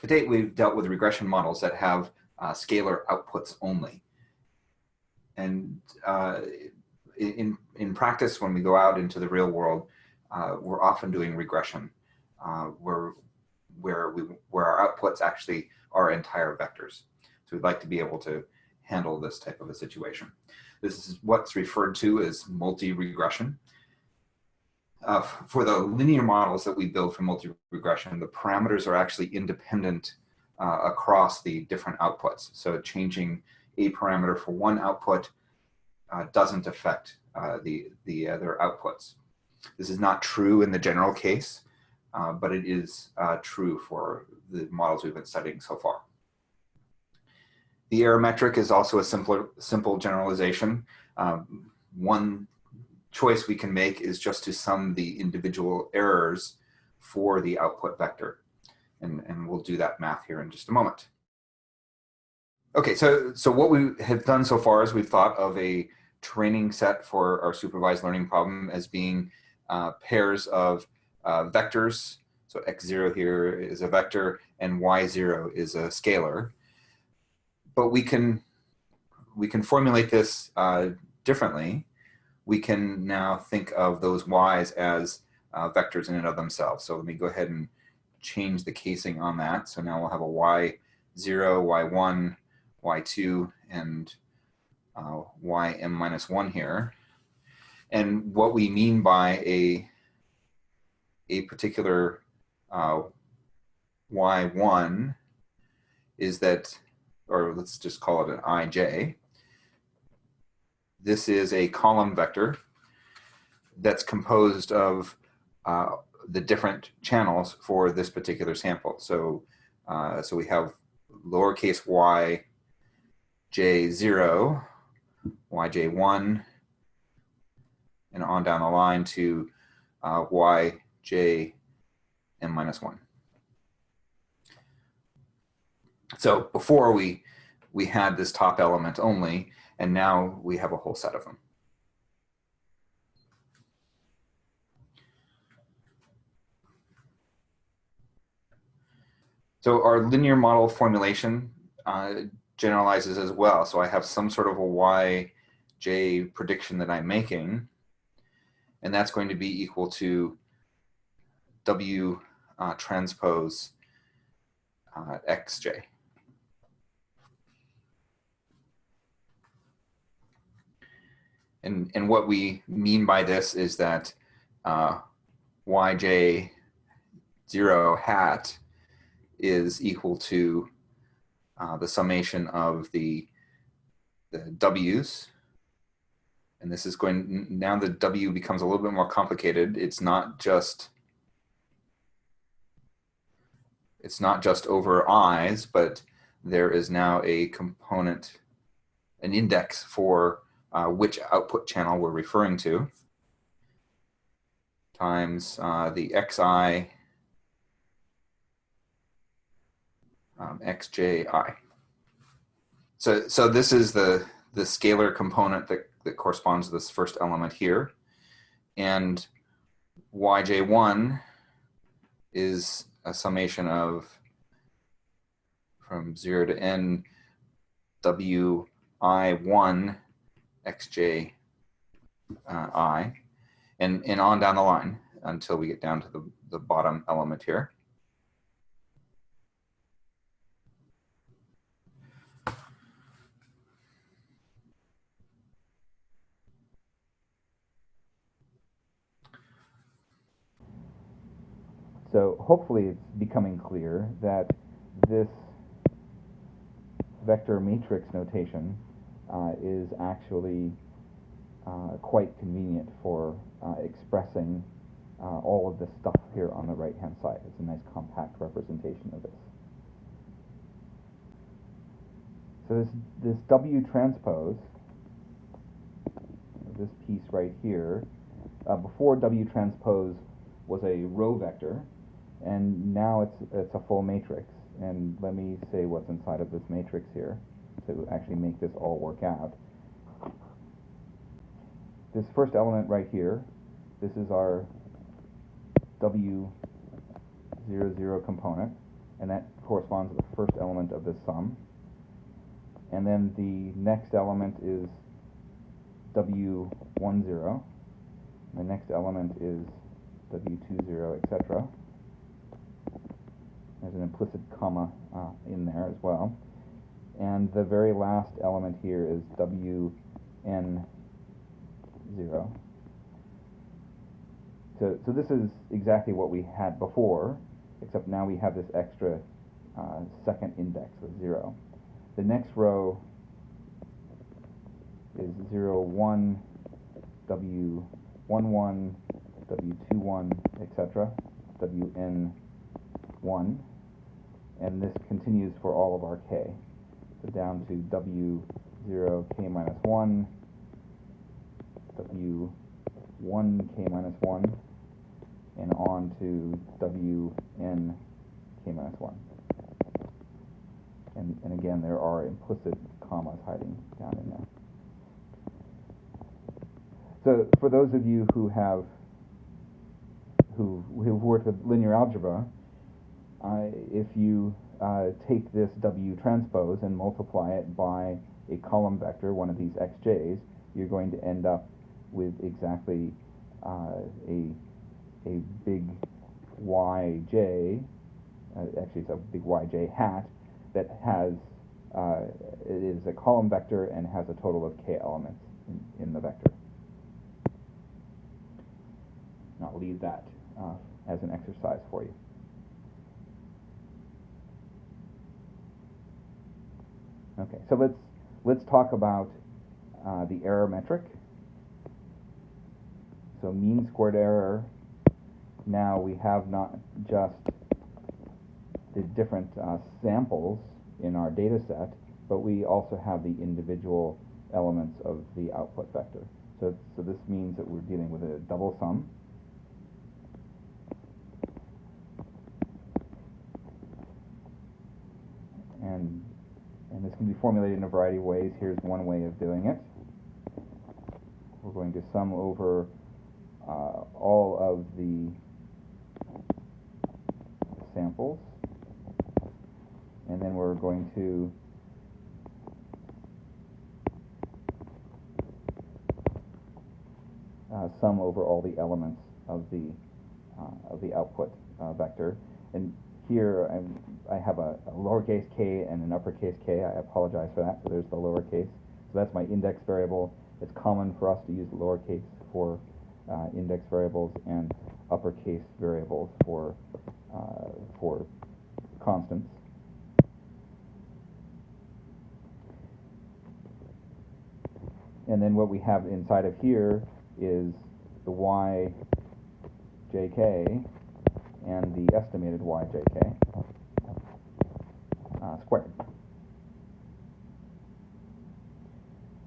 To date, we've dealt with regression models that have uh, scalar outputs only. And uh, in, in practice, when we go out into the real world, uh, we're often doing regression uh, where, where, we, where our outputs actually are entire vectors. So we'd like to be able to handle this type of a situation. This is what's referred to as multi-regression. Uh, for the linear models that we build for multi-regression, the parameters are actually independent uh, across the different outputs. So changing a parameter for one output uh, doesn't affect uh, the, the other outputs. This is not true in the general case, uh, but it is uh, true for the models we've been studying so far. The error metric is also a simpler, simple generalization. Um, one choice we can make is just to sum the individual errors for the output vector. And, and we'll do that math here in just a moment. Okay, so, so what we have done so far is we've thought of a training set for our supervised learning problem as being uh, pairs of uh, vectors. So x0 here is a vector and y0 is a scalar. But we can, we can formulate this uh, differently we can now think of those y's as uh, vectors in and of themselves. So let me go ahead and change the casing on that. So now we'll have a y0, y1, y2, and uh, ym minus 1 here. And what we mean by a, a particular uh, y1 is that, or let's just call it an ij, this is a column vector that's composed of uh, the different channels for this particular sample. So, uh, so we have lowercase y j0, yj1, and on down the line to uh, minus 1. So before we, we had this top element only, and now we have a whole set of them. So our linear model formulation uh, generalizes as well. So I have some sort of a yj prediction that I'm making, and that's going to be equal to w uh, transpose uh, xj. And, and what we mean by this is that uh, yj 0 hat is equal to uh, the summation of the, the w's. And this is going, now the w becomes a little bit more complicated. It's not just, it's not just over i's, but there is now a component, an index for uh, which output channel we're referring to times uh, the xi um, xji. So, so this is the, the scalar component that, that corresponds to this first element here. And yj1 is a summation of from 0 to n wi1 xj uh, i, and, and on down the line until we get down to the, the bottom element here. So hopefully it's becoming clear that this vector matrix notation uh, is actually uh, quite convenient for uh, expressing uh, all of this stuff here on the right hand side. It's a nice compact representation of this. So this, this W transpose, this piece right here, uh, before W transpose was a row vector, and now it's, it's a full matrix. And let me say what's inside of this matrix here to actually make this all work out. This first element right here, this is our W00 component. and that corresponds to the first element of this sum. And then the next element is W10. The next element is W20, etc. There's an implicit comma uh, in there as well. And the very last element here is Wn0. So, so this is exactly what we had before, except now we have this extra uh, second index of 0. The next row is 0, 1, W11, W21, etc., Wn1, and this continues for all of our k. So down to W0, k minus 1, W1, k minus 1, and on to Wn, k minus 1. And, and again, there are implicit commas hiding down in there. So for those of you who have who who've worked with linear algebra, if you uh, take this W transpose and multiply it by a column vector, one of these xj's, you're going to end up with exactly uh, a a big yj. Uh, actually, it's a big yj hat that has uh, it is a column vector and has a total of k elements in, in the vector. I'll leave that uh, as an exercise for you. Okay, so let's let's talk about uh, the error metric. So mean squared error. Now we have not just the different uh, samples in our data set, but we also have the individual elements of the output vector. So, so this means that we're dealing with a double sum. And, and this can be formulated in a variety of ways. Here's one way of doing it. We're going to sum over uh, all of the samples and then we're going to uh, sum over all the elements of the uh, of the output uh, vector. And here I'm, i have a, a, lowercase k and an uppercase k. I apologize for that. So there's the lowercase. So that's my index variable. It's common for us to use lowercase for uh, index variables and uppercase variables for uh, for constants. And then what we have inside of here is the y jk and the estimated yjk uh, squared.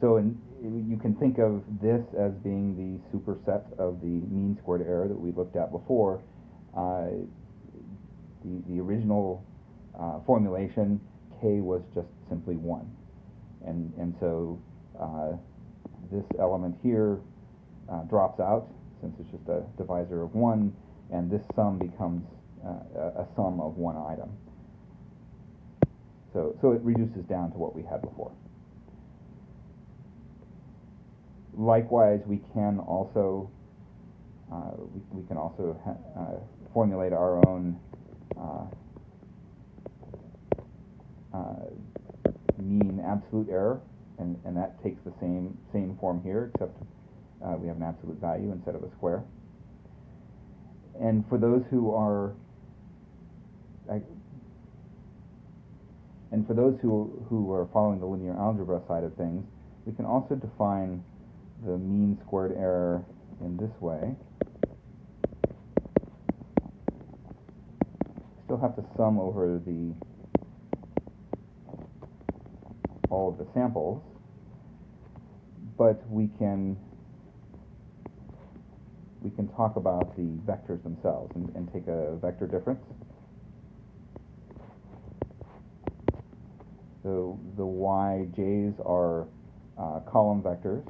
So in, you can think of this as being the superset of the mean squared error that we looked at before. Uh, the, the original uh, formulation, k was just simply 1. And, and so uh, this element here uh, drops out since it's just a divisor of 1, and this sum becomes uh, a, sum of one item. So, so it reduces down to what we had before. Likewise, we can also uh, we, we, can also uh, formulate our own uh, uh, mean absolute error and, and that takes the same, same form here, except uh, we have an absolute value instead of a square. And for those who are, I, and for those who, who are following the linear algebra side of things, we can also define the mean squared error in this way. Still have to sum over the all of the samples, but we can we can talk about the vectors themselves and, and take a vector difference. So the yj's are uh, column vectors.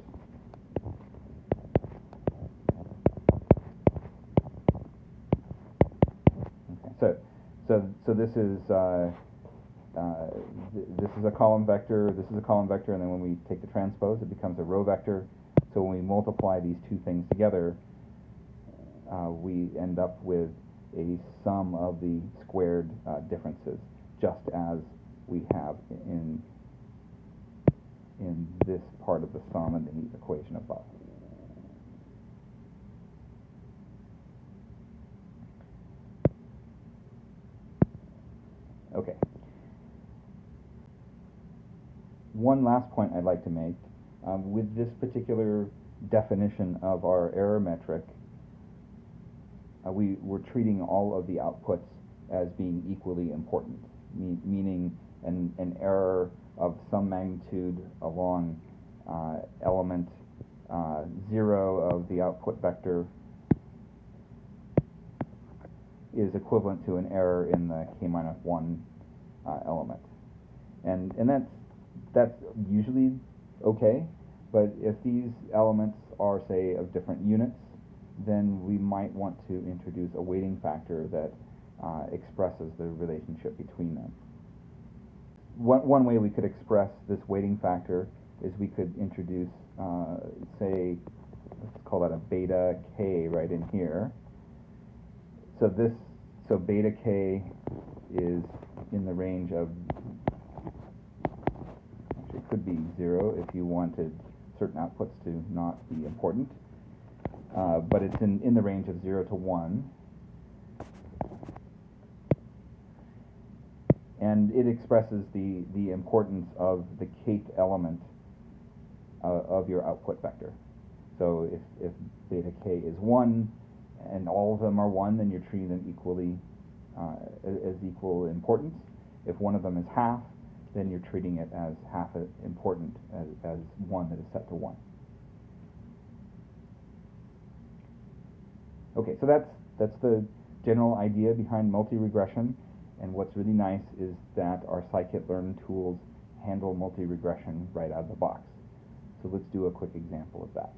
Okay. So, so, so this is, uh, uh, th- this is a column vector, this is a column vector, and then when we take the transpose, it becomes a row vector. So when we multiply these two things together, uh, we end up with a sum of the squared uh, differences, just as we have in in this part of the sum in the equation above. Okay. One last point I'd like to make. Um, with this particular definition of our error metric, uh, we, we're treating all of the outputs as being equally important, me- meaning an, an error of some magnitude along uh, element uh, 0 of the output vector is equivalent to an error in the k minus 1 uh, element. And, and that's, that's usually okay, but if these elements are, say, of different units, then we might want to introduce a weighting factor that uh, expresses the relationship between them. One, one way we could express this weighting factor is we could introduce, uh, say, let's call that a beta k right in here. So this, so beta k is in the range of, actually it could be zero if you wanted certain outputs to not be important. Uh, but it's in, in the range of 0 to 1. And it expresses the, the importance of the kth element uh, of your output vector. So if, if beta k is 1 and all of them are 1, then you're treating them equally uh, as equal importance. If one of them is half, then you're treating it as half important as, as one that is set to 1. Okay, so that's that's the general idea behind multi-regression. And what's really nice is that our scikit-learn tools handle multi-regression right out of the box. So let's do a quick example of that.